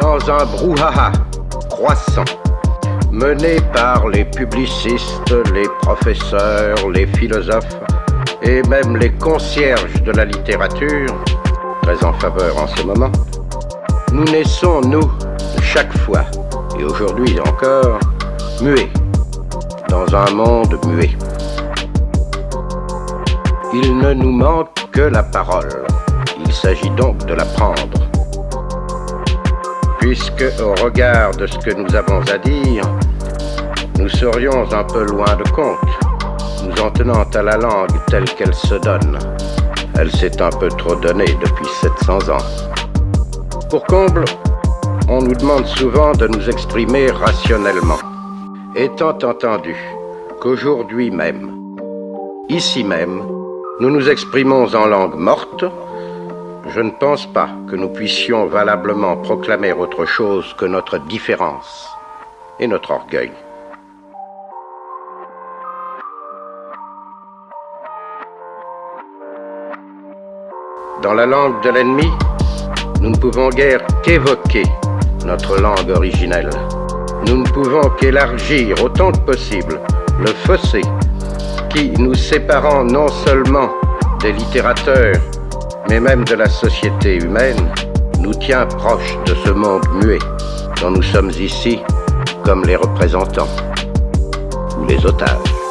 dans un brouhaha croissant, mené par les publicistes, les professeurs, les philosophes et même les concierges de la littérature, très en faveur en ce moment, nous naissons, nous, chaque fois, et aujourd'hui encore, muets, dans un monde muet. Il ne nous manque que la parole. Il s'agit donc de la prendre. Puisque, au regard de ce que nous avons à dire, nous serions un peu loin de compte, nous en tenant à la langue telle qu'elle se donne. Elle s'est un peu trop donnée depuis 700 ans. Pour comble, on nous demande souvent de nous exprimer rationnellement. Étant entendu qu'aujourd'hui même, ici même, nous nous exprimons en langue morte, je ne pense pas que nous puissions valablement proclamer autre chose que notre différence et notre orgueil. Dans la langue de l'ennemi, nous ne pouvons guère qu'évoquer notre langue originelle. Nous ne pouvons qu'élargir autant que possible le fossé qui, nous séparant non seulement des littérateurs, mais même de la société humaine, nous tient proche de ce monde muet dont nous sommes ici comme les représentants ou les otages.